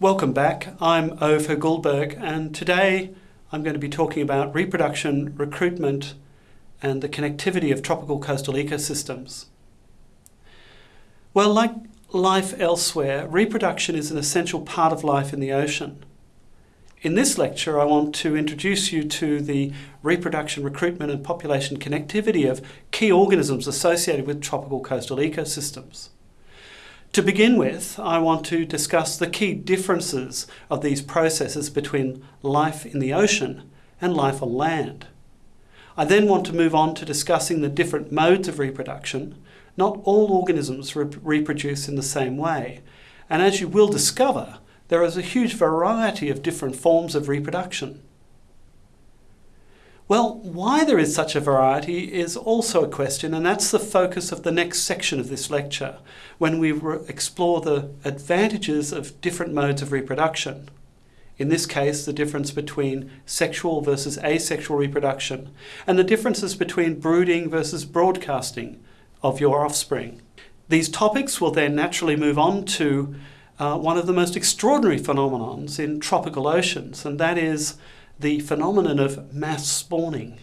Welcome back. I'm Ove Hoegh-Guldberg, and today I'm going to be talking about reproduction, recruitment, and the connectivity of tropical coastal ecosystems. Well, like life elsewhere, reproduction is an essential part of life in the ocean. In this lecture, I want to introduce you to the reproduction, recruitment, and population connectivity of key organisms associated with tropical coastal ecosystems. To begin with, I want to discuss the key differences of these processes between life in the ocean and life on land. I then want to move on to discussing the different modes of reproduction. Not all organisms re reproduce in the same way, and as you will discover, there is a huge variety of different forms of reproduction. Well, why there is such a variety is also a question, and that's the focus of the next section of this lecture, when we explore the advantages of different modes of reproduction. In this case, the difference between sexual versus asexual reproduction, and the differences between brooding versus broadcasting of your offspring. These topics will then naturally move on to uh, one of the most extraordinary phenomenons in tropical oceans, and that is the phenomenon of mass spawning.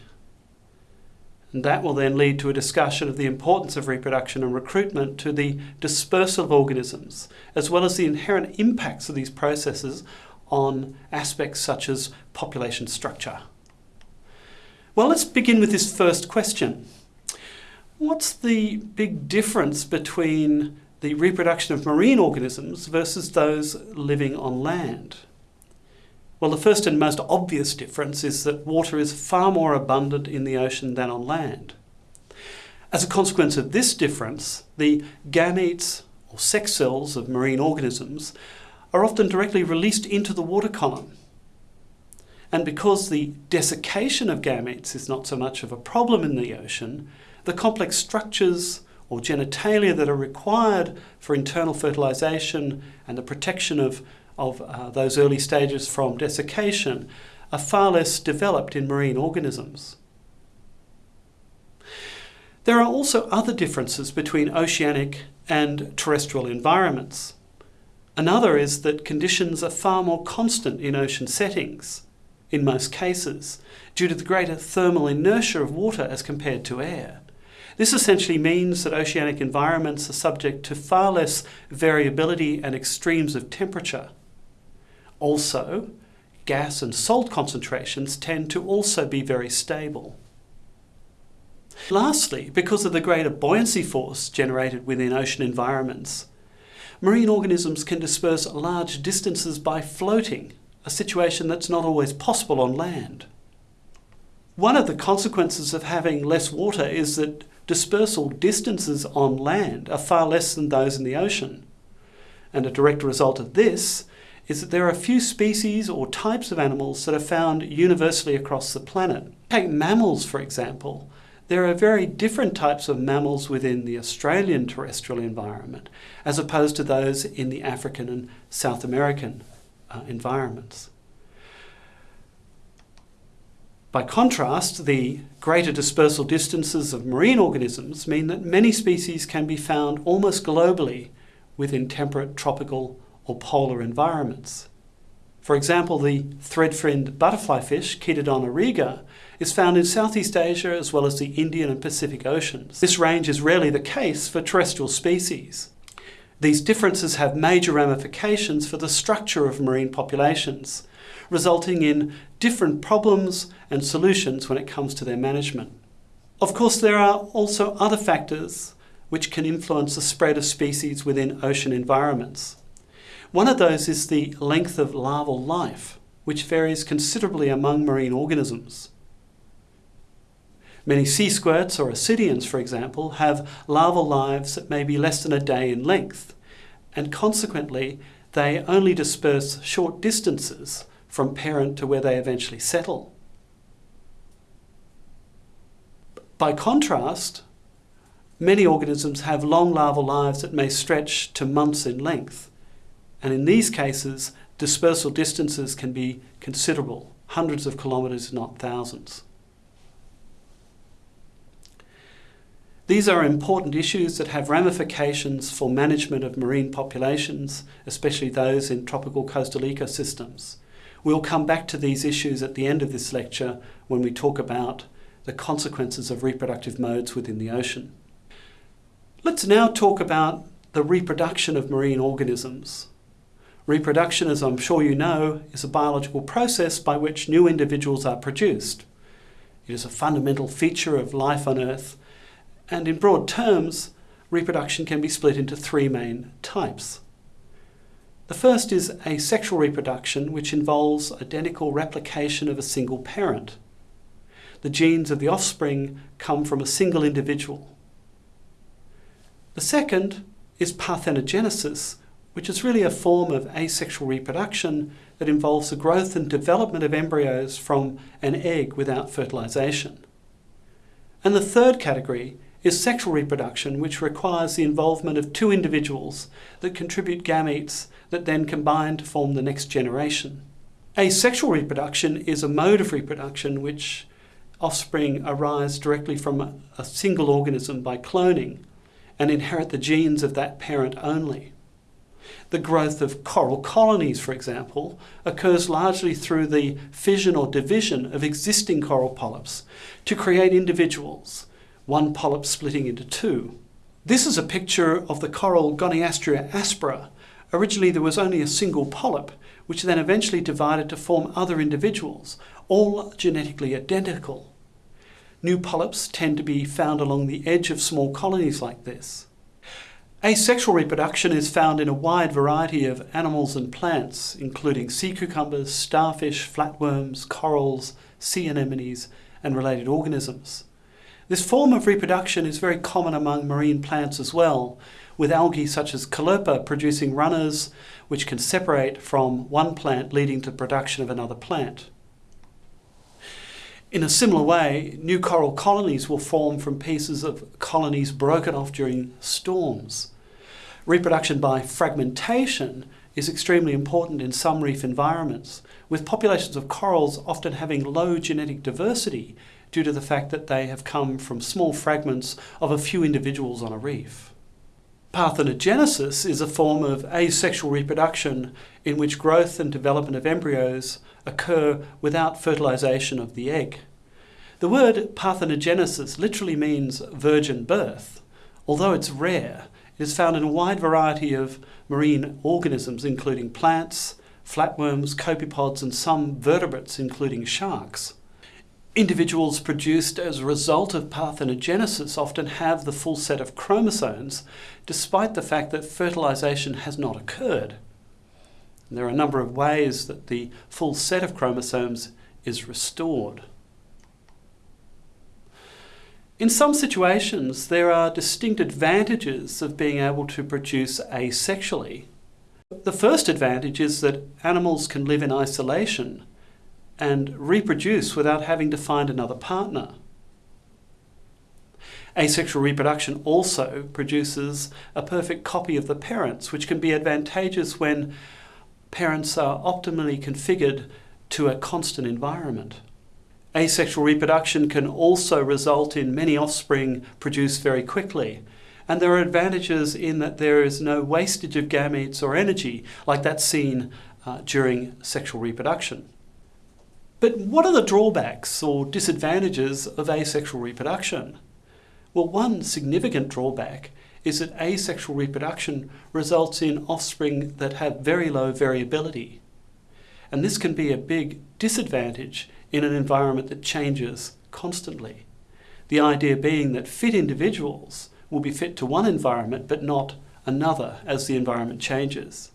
And that will then lead to a discussion of the importance of reproduction and recruitment to the dispersal of organisms, as well as the inherent impacts of these processes on aspects such as population structure. Well, let's begin with this first question. What's the big difference between the reproduction of marine organisms versus those living on land? Well, the first and most obvious difference is that water is far more abundant in the ocean than on land. As a consequence of this difference, the gametes or sex cells of marine organisms are often directly released into the water column. And because the desiccation of gametes is not so much of a problem in the ocean, the complex structures or genitalia that are required for internal fertilization and the protection of of uh, those early stages from desiccation are far less developed in marine organisms. There are also other differences between oceanic and terrestrial environments. Another is that conditions are far more constant in ocean settings, in most cases, due to the greater thermal inertia of water as compared to air. This essentially means that oceanic environments are subject to far less variability and extremes of temperature. Also, gas and salt concentrations tend to also be very stable. Lastly, because of the greater buoyancy force generated within ocean environments, marine organisms can disperse large distances by floating, a situation that's not always possible on land. One of the consequences of having less water is that dispersal distances on land are far less than those in the ocean. And a direct result of this is that there are a few species or types of animals that are found universally across the planet. Take mammals, for example. There are very different types of mammals within the Australian terrestrial environment as opposed to those in the African and South American uh, environments. By contrast, the greater dispersal distances of marine organisms mean that many species can be found almost globally within temperate, tropical, or polar environments. For example, the thread-finned butterfly fish, Chaetodon auriga, is found in Southeast Asia as well as the Indian and Pacific Oceans. This range is rarely the case for terrestrial species. These differences have major ramifications for the structure of marine populations, resulting in different problems and solutions when it comes to their management. Of course, there are also other factors which can influence the spread of species within ocean environments. One of those is the length of larval life, which varies considerably among marine organisms. Many sea squirts or ascidians, for example, have larval lives that may be less than a day in length, and consequently they only disperse short distances from parent to where they eventually settle. By contrast, many organisms have long larval lives that may stretch to months in length, and in these cases, dispersal distances can be considerable, hundreds of kilometres, not thousands. These are important issues that have ramifications for management of marine populations, especially those in tropical coastal ecosystems. We'll come back to these issues at the end of this lecture when we talk about the consequences of reproductive modes within the ocean. Let's now talk about the reproduction of marine organisms. Reproduction, as I'm sure you know, is a biological process by which new individuals are produced. It is a fundamental feature of life on Earth, and in broad terms, reproduction can be split into three main types. The first is asexual reproduction, which involves identical replication of a single parent. The genes of the offspring come from a single individual. The second is parthenogenesis, which is really a form of asexual reproduction that involves the growth and development of embryos from an egg without fertilization. And the third category is sexual reproduction, which requires the involvement of two individuals that contribute gametes that then combine to form the next generation. Asexual reproduction is a mode of reproduction which offspring arise directly from a single organism by cloning and inherit the genes of that parent only. The growth of coral colonies, for example, occurs largely through the fission or division of existing coral polyps to create individuals, one polyp splitting into two. This is a picture of the coral Goniastrea aspera. Originally there was only a single polyp, which then eventually divided to form other individuals, all genetically identical. New polyps tend to be found along the edge of small colonies like this. Asexual reproduction is found in a wide variety of animals and plants, including sea cucumbers, starfish, flatworms, corals, sea anemones, and related organisms. This form of reproduction is very common among marine plants as well, with algae such as caulerpa producing runners which can separate from one plant leading to production of another plant. In a similar way, new coral colonies will form from pieces of colonies broken off during storms. Reproduction by fragmentation is extremely important in some reef environments, with populations of corals often having low genetic diversity due to the fact that they have come from small fragments of a few individuals on a reef. Parthenogenesis is a form of asexual reproduction in which growth and development of embryos occur without fertilization of the egg. The word parthenogenesis literally means virgin birth. Although it's rare, it is found in a wide variety of marine organisms, including plants, flatworms, copepods, and some vertebrates, including sharks. Individuals produced as a result of parthenogenesis often have the full set of chromosomes, despite the fact that fertilization has not occurred. And there are a number of ways that the full set of chromosomes is restored. In some situations, there are distinct advantages of being able to produce asexually. The first advantage is that animals can live in isolation and reproduce without having to find another partner. Asexual reproduction also produces a perfect copy of the parents, which can be advantageous when parents are optimally configured to a constant environment. Asexual reproduction can also result in many offspring produced very quickly. And there are advantages in that there is no wastage of gametes or energy like that's seen uh, during sexual reproduction. But what are the drawbacks or disadvantages of asexual reproduction? Well, one significant drawback is that asexual reproduction results in offspring that have very low variability. And this can be a big disadvantage in an environment that changes constantly. The idea being that fit individuals will be fit to one environment but not another as the environment changes.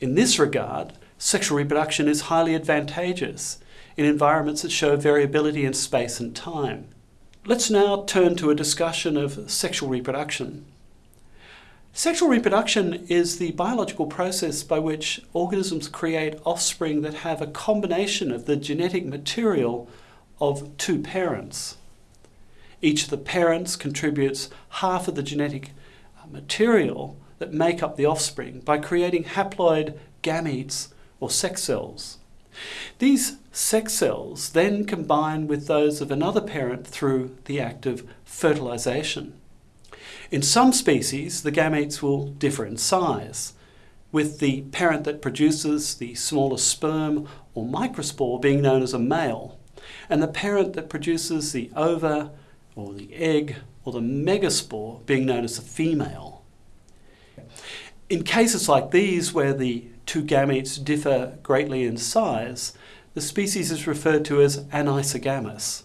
In this regard, sexual reproduction is highly advantageous in environments that show variability in space and time. Let's now turn to a discussion of sexual reproduction. Sexual reproduction is the biological process by which organisms create offspring that have a combination of the genetic material of two parents. Each of the parents contributes half of the genetic material that make up the offspring by creating haploid gametes or sex cells. These sex cells then combine with those of another parent through the act of fertilization. In some species, the gametes will differ in size, with the parent that produces the smallest sperm or microspore being known as a male, and the parent that produces the ova or the egg or the megaspore being known as a female. In cases like these, where the two gametes differ greatly in size, the species is referred to as anisogamous.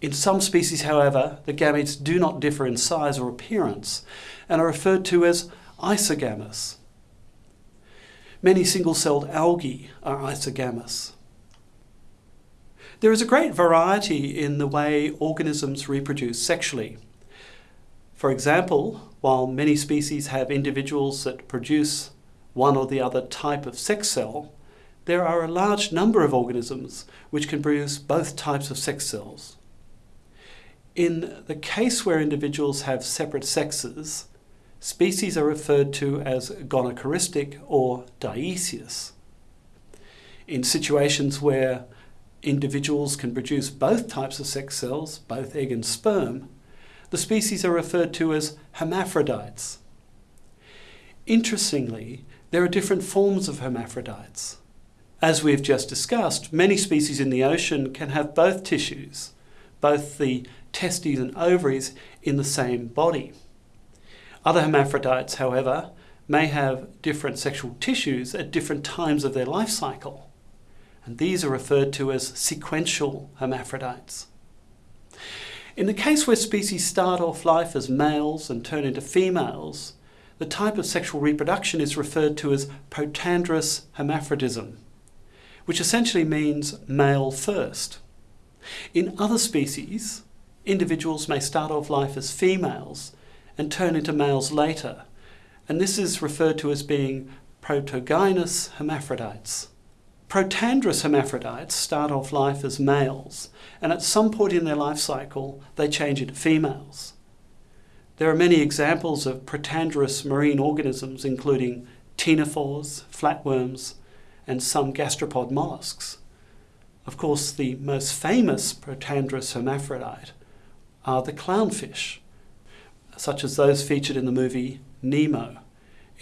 In some species, however, the gametes do not differ in size or appearance and are referred to as isogamous. Many single-celled algae are isogamous. There is a great variety in the way organisms reproduce sexually. For example, while many species have individuals that produce one or the other type of sex cell, there are a large number of organisms which can produce both types of sex cells. In the case where individuals have separate sexes, species are referred to as gonochoristic or dioecious. In situations where individuals can produce both types of sex cells, both egg and sperm, the species are referred to as hermaphrodites. Interestingly, there are different forms of hermaphrodites. As we've just discussed, many species in the ocean can have both tissues, both the testes and ovaries, in the same body. Other hermaphrodites, however, may have different sexual tissues at different times of their life cycle. And these are referred to as sequential hermaphrodites. In the case where species start off life as males and turn into females, the type of sexual reproduction is referred to as protandrous hermaphrodism, which essentially means male first. In other species, individuals may start off life as females and turn into males later, and this is referred to as being protogynous hermaphrodites. Protandrous hermaphrodites start off life as males, and at some point in their life cycle, they change into females. There are many examples of protandrous marine organisms, including ctenophores, flatworms, and some gastropod mollusks. Of course, the most famous protandrous hermaphrodite are the clownfish, such as those featured in the movie Nemo.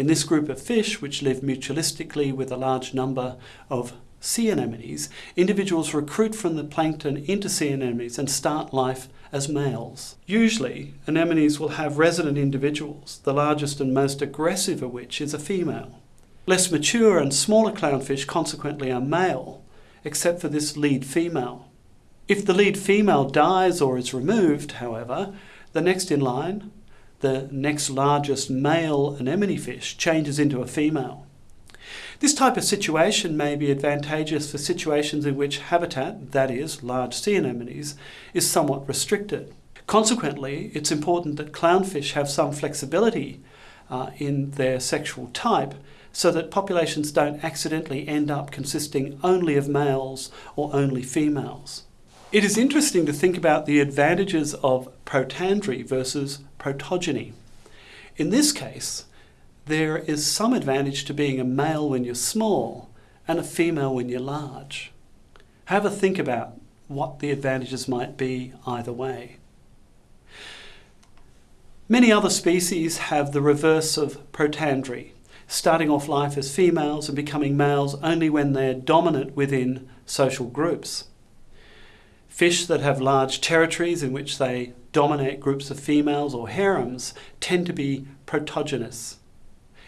In this group of fish, which live mutualistically with a large number of sea anemones, individuals recruit from the plankton into sea anemones and start life as males. Usually, anemones will have resident individuals, the largest and most aggressive of which is a female. Less mature and smaller clownfish consequently are male, except for this lead female. If the lead female dies or is removed, however, the next in line, the next largest male anemone fish, changes into a female. This type of situation may be advantageous for situations in which habitat, that is, large sea anemones, is somewhat restricted. Consequently, it's important that clownfish have some flexibility uh, in their sexual type so that populations don't accidentally end up consisting only of males or only females. It is interesting to think about the advantages of protandry versus protogyny. In this case, there is some advantage to being a male when you're small and a female when you're large. Have a think about what the advantages might be either way. Many other species have the reverse of protandry, starting off life as females and becoming males only when they're dominant within social groups. Fish that have large territories in which they dominate groups of females or harems tend to be protogynous.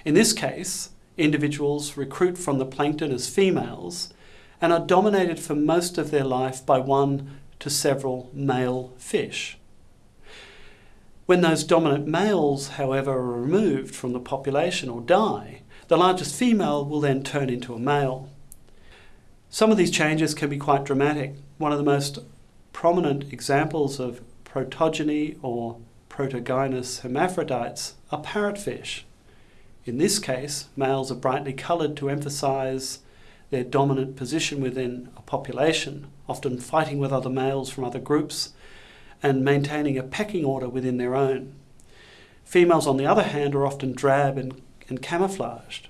In this case, individuals recruit from the plankton as females and are dominated for most of their life by one to several male fish. When those dominant males, however, are removed from the population or die, the largest female will then turn into a male. Some of these changes can be quite dramatic. One of the most prominent examples of protogyny or protogynous hermaphrodites are parrotfish. In this case, males are brightly coloured to emphasise their dominant position within a population, often fighting with other males from other groups and maintaining a pecking order within their own. Females, on the other hand, are often drab and, and camouflaged.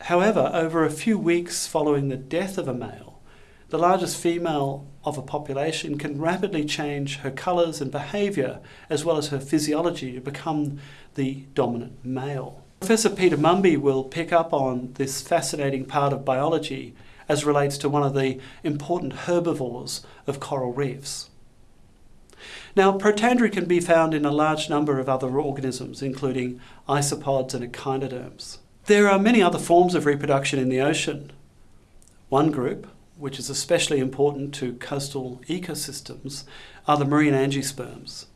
However, over a few weeks following the death of a male, the largest female of a population can rapidly change her colours and behaviour as well as her physiology to become the dominant male. Professor Peter Mumby will pick up on this fascinating part of biology as relates to one of the important herbivores of coral reefs. Now, protandry can be found in a large number of other organisms, including isopods and echinoderms. There are many other forms of reproduction in the ocean. One group, which is especially important to coastal ecosystems, are the marine angiosperms.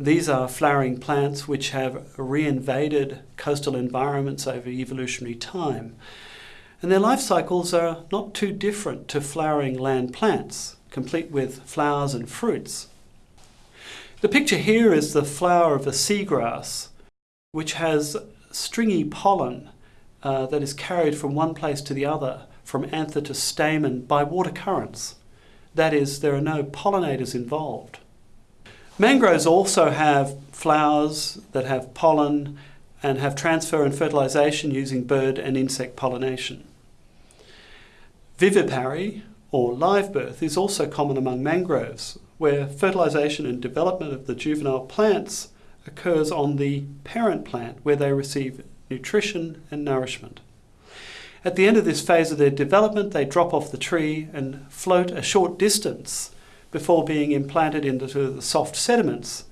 These are flowering plants which have reinvaded coastal environments over evolutionary time. And their life cycles are not too different to flowering land plants, complete with flowers and fruits. The picture here is the flower of a seagrass, which has stringy pollen uh, that is carried from one place to the other, from anther to stamen, by water currents. That is, there are no pollinators involved. Mangroves also have flowers that have pollen and have transfer and fertilization using bird and insect pollination. Vivipary, or live birth, is also common among mangroves, where fertilization and development of the juvenile plants occurs on the parent plant where they receive nutrition and nourishment. At the end of this phase of their development, they drop off the tree and float a short distance before being implanted into the soft sediments,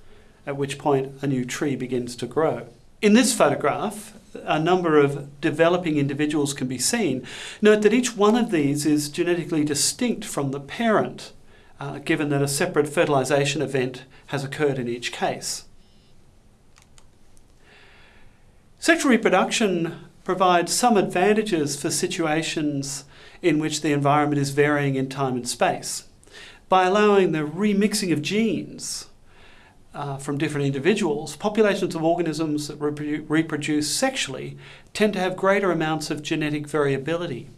at which point a new tree begins to grow. In this photograph, a number of developing individuals can be seen. Note that each one of these is genetically distinct from the parent, uh, given that a separate fertilization event has occurred in each case. Sexual reproduction provides some advantages for situations in which the environment is varying in time and space. By allowing the remixing of genes uh, from different individuals, populations of organisms that reprodu reproduce sexually tend to have greater amounts of genetic variability.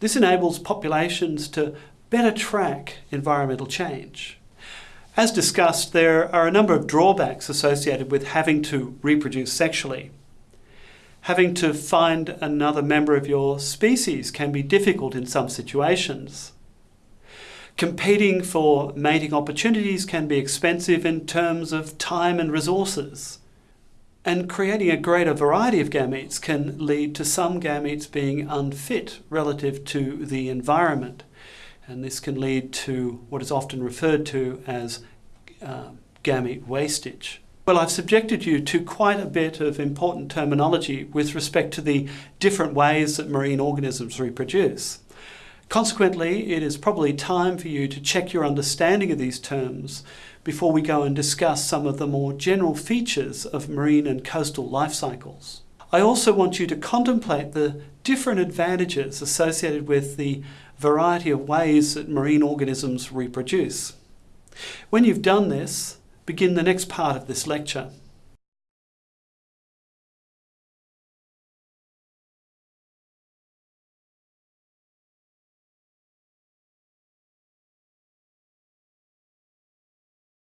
This enables populations to better track environmental change. As discussed, there are a number of drawbacks associated with having to reproduce sexually. Having to find another member of your species can be difficult in some situations. Competing for mating opportunities can be expensive in terms of time and resources. And creating a greater variety of gametes can lead to some gametes being unfit relative to the environment. And this can lead to what is often referred to as uh, gamete wastage. Well, I've subjected you to quite a bit of important terminology with respect to the different ways that marine organisms reproduce. Consequently, it is probably time for you to check your understanding of these terms before we go and discuss some of the more general features of marine and coastal life cycles. I also want you to contemplate the different advantages associated with the variety of ways that marine organisms reproduce. When you've done this, begin the next part of this lecture.